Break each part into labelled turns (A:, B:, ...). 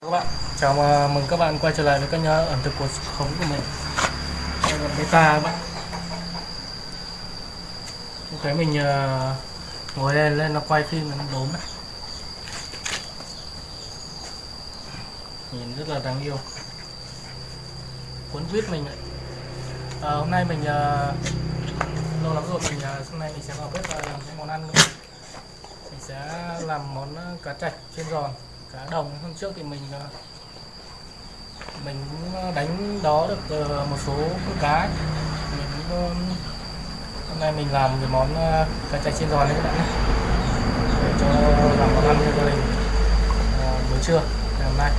A: các bạn chào mà- mừng các bạn quay trở lại với kênh ẩm thực cuộc sống của mình. Đây là beta các bạn. Thấy mình uh, ngồi lên lên nó quay phim nó đốm đấy nhìn rất là đáng yêu. Cuốn quýt mình ấy. à, ờ, hôm nay mình uh, lâu lắm rồi mình uh, hôm nay mình sẽ vào bếp và làm cái món ăn nữa mình sẽ làm món uh, cá chạch trên giòn cá đồng. Hôm trước thì mình ờ, mình cũng ờ, đánh đó được ờ, một số con cá. Mình cũng hôm nay mình làm cái món cá chạch chiên giòn đấy các bạn nhé. Để cho làm món ăn cho gia đình buổi trưa, ngày hôm nay.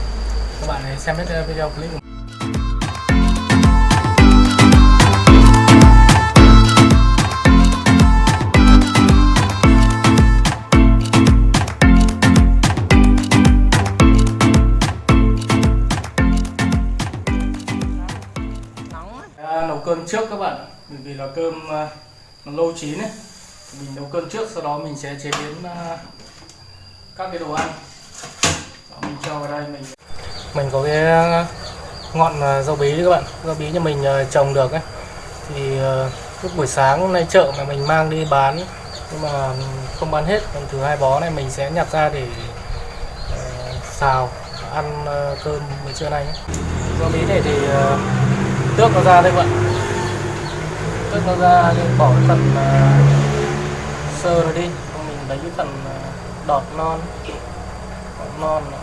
A: Các bạn hãy xem hết video clip của mình. Cơm trước các bạn bởi vì là cơm à, nó lâu chín ấy. Mình nấu cơm trước sau đó mình sẽ chế biến à, các cái đồ ăn. Đó, mình cho vào đây mình mình có cái à, ngọn rau bí đấy các bạn. Rau bí nhà mình trồng được ấy. Thì lúc buổi sáng hôm nay chợ mà mình mang đi bán nhưng mà không bán hết còn thứ hai bó này mình sẽ nhặt ra để xào ăn cơm buổi trưa nay nhé. rau bí này thì à, tước nó ra đây các bạn trước nó ra nên bỏ cái phần uh, sơ nó đi. Mình lấy cái phần uh, đọt non. Đọt non này.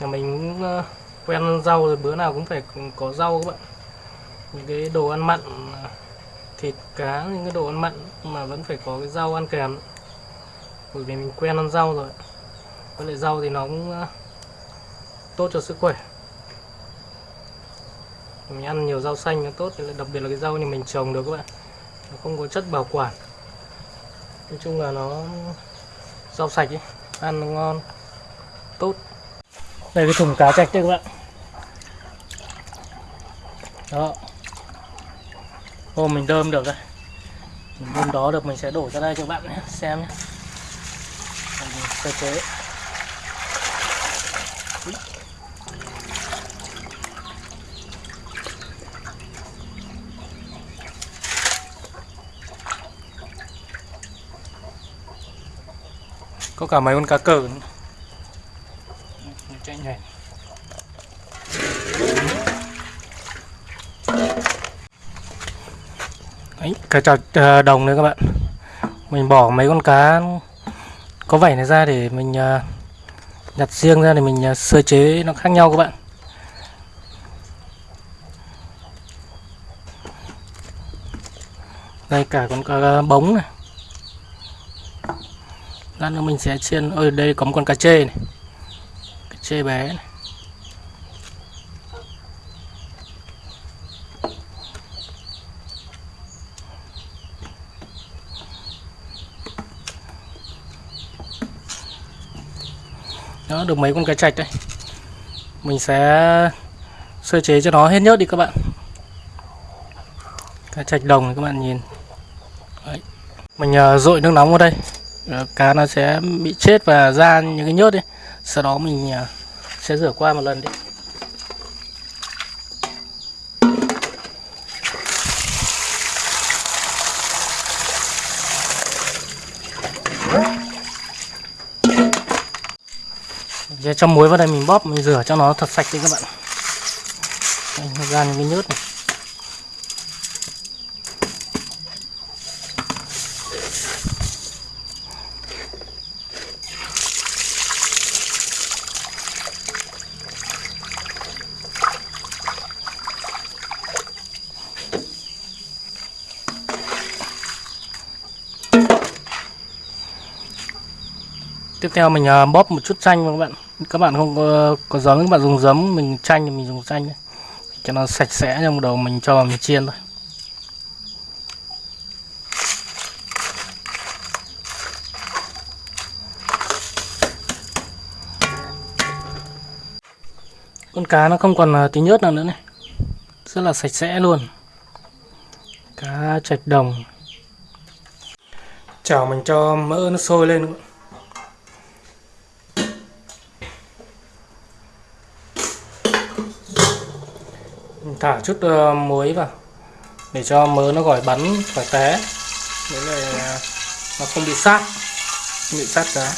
A: nhà mình cũng à, quen ăn rau rồi bữa nào cũng phải có rau các bạn. Những cái đồ ăn mặn thịt cá những cái đồ ăn mặn mà vẫn phải có cái rau ăn kèm. Bởi vì mình quen ăn rau rồi. Với lại rau thì nó cũng tốt cho sức khỏe. Mình ăn nhiều rau xanh nó tốt đặc biệt là cái rau như mình trồng được các bạn. Nó không có chất bảo quản. Nói chung là nó rau sạch ấy, ăn nó ngon, tốt. Đây cái thùng cá chạch đây các bạn. Đó. Ô mình đơm được rồi mình đơm đó được mình sẽ đổ ra đây cho các bạn nhé, xem nhé. Sơ chế. Có cả mấy con cá cờ nữa. chạy nhảy. Đấy, cá chạch ờ, đồng nữa các bạn. Mình bỏ mấy con cá có vảy này ra để mình ờ, nhặt riêng ra để mình ờ, sơ chế nó khác nhau các bạn. Đây cả con cá bống này lát nữa mình sẽ chiên. Ơi đây có một con cá chê này. Cá chê bé này. đó được mấy con cá chạch đây mình sẽ sơ chế cho nó hết nhớt đi các bạn. Cá chạch đồng này các bạn nhìn. Đấy. mình ờ, uh, dội nước nóng vào đây. Ờ, cá nó sẽ bị chết và ra những cái nhớt đi. Sau đó mình ờ, sẽ rửa qua một lần đi. Cho muối vào đây mình bóp mình rửa cho nó thật sạch đi các bạn. Đây, ra những cái nhớt này. Tiếp theo mình à, bóp một chút chanh các bạn. Các bạn không có, có giấm các bạn dùng giấm mình chanh thì mình dùng chanh cho nó sạch sẽ trong đầu mình cho vào mình chiên thôi. Con cá nó không còn à, tí nhớt nào nữa này. Rất là sạch sẽ luôn. Cá trạch đồng. Chảo mình cho mỡ nó sôi lên Ừ, thả chút uh, muối vào để cho mỡ nó gỏi bắn khỏi té. Đấy là ờ, nó không bị sát bị sát cá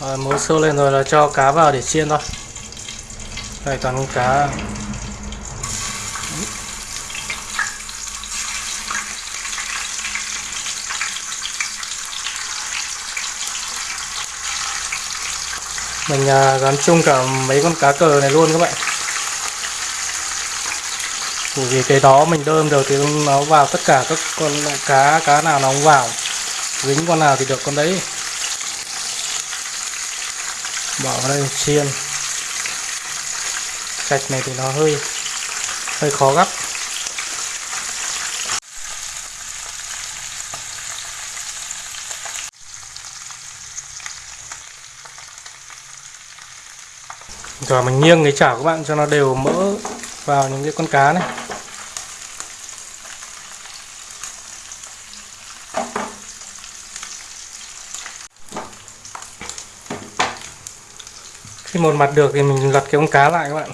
A: rồi muối sôi lên rồi là cho cá vào để chiên thôi. Đây toàn con cá. Mình à, gắn chung cả mấy con cá cờ này luôn các bạn. Bởi vì cái đó mình đơm được thì nó vào tất cả các con cá cá nào nó cũng vào. Dính con nào thì được con đấy. Bỏ vào đây chiên. Sạch này thì nó hơi hơi khó gấp. Rồi mình nghiêng cái chảo các bạn cho nó đều mỡ vào những cái con cá này. Khi một mặt được thì mình lật cái con cá lại các bạn.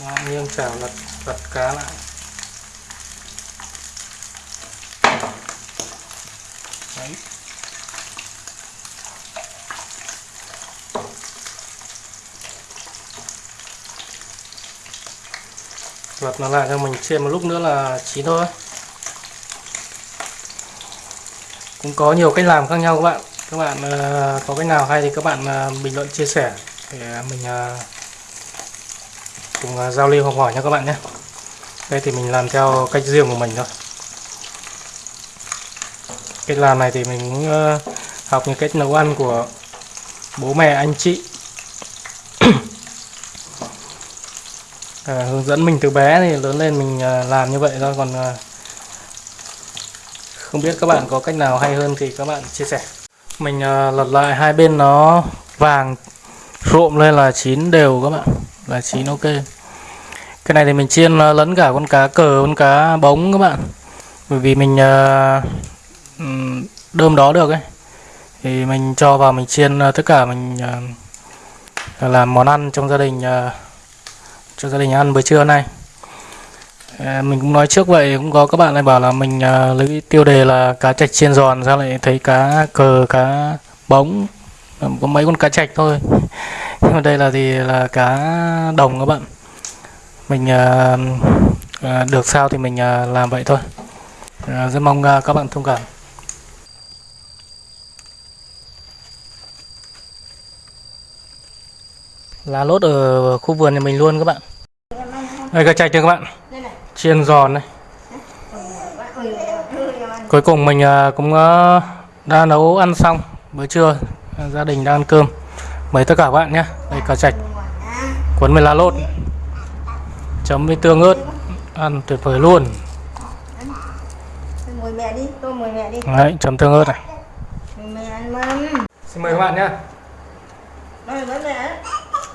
A: Đó, nghiêng chảo lật lật cá lại. Đấy. Lật nó lại cho mình chiên một lúc nữa là chín thôi. Cũng có nhiều cách làm khác nhau các bạn. Các bạn uh, có cách nào hay thì các bạn uh, bình luận chia sẻ để mình uh, cùng uh, giao lưu học hỏi nha các bạn nhé. Đây thì mình làm theo cách riêng của mình thôi. Cách làm này thì mình cũng uh, học những cách nấu ăn của bố mẹ anh chị. À, hướng dẫn mình từ bé thì lớn lên mình à, làm như vậy thôi. Còn à, không biết các bạn có cách nào hay hơn thì các bạn chia sẻ. Mình à, lật lại hai bên nó vàng rộm lên là chín đều các bạn. Là chín ok. Cái này thì mình chiên à, lẫn cả con cá cờ con cá bóng các bạn. Bởi vì mình à, đơm đó được ấy. Thì mình cho vào mình chiên à, tất cả mình à, làm món ăn trong gia đình à, cho gia đình ăn buổi trưa nay. Ờ, mình cũng nói trước vậy, cũng có các bạn lại bảo là mình ờ, lấy tiêu đề là cá trạch chiên giòn, sao lại thấy cá cờ, cá bóng ờ, có mấy con cá trạch thôi. Nhưng mà đây là gì? Là cá đồng các bạn. Mình được sao thì mình làm vậy thôi. Rất mong các bạn thông cảm. Lá lốt ở khu vườn nhà mình luôn các bạn. Đây cá chạch này các bạn? Chiên giòn này cuối cùng mình à, cũng à, đã nấu ăn xong. Bữa trưa gia đình đang ăn cơm. Mời tất cả các bạn nhé. Đây cá chạch. Cuốn với lá lốt. Chấm với tương ớt. Ăn tuyệt vời luôn. Đấy, chấm tương ớt này. Xin mời các bạn nhé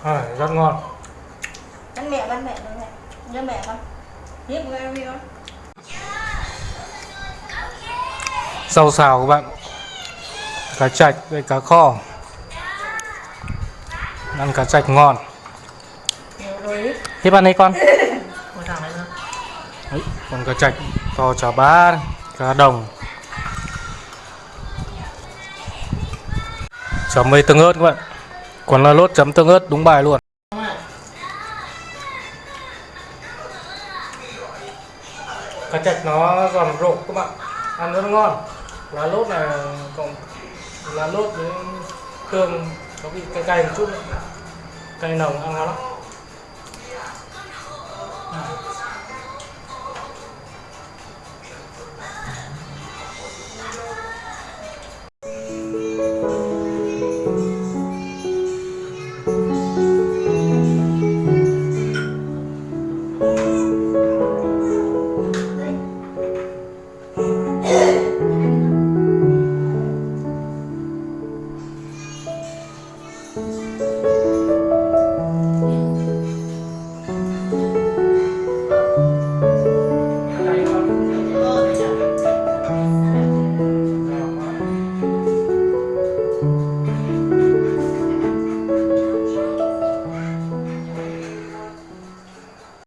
A: rất ngon.
B: Bánh mẹ bánh mẹ bánh mẹ. Nhớ mẹ con hiếp em đi con
A: rau xào các bạn. Cá chạch với cá kho. Ăn cá chạch ngon. Hiếp ăn đi con. Đấy, còn cá chạch to chả bá cá đồng. Chấm với tương ớt các bạn còn là lốt chấm tương ớt, đúng bài luôn. Cá chạch nó giòn rộp các bạn. Ăn rất ngon. Lá lốt này còn Lá lốt với tương Có vị cay cay một chút Cay nồng, ăn ngon lắm.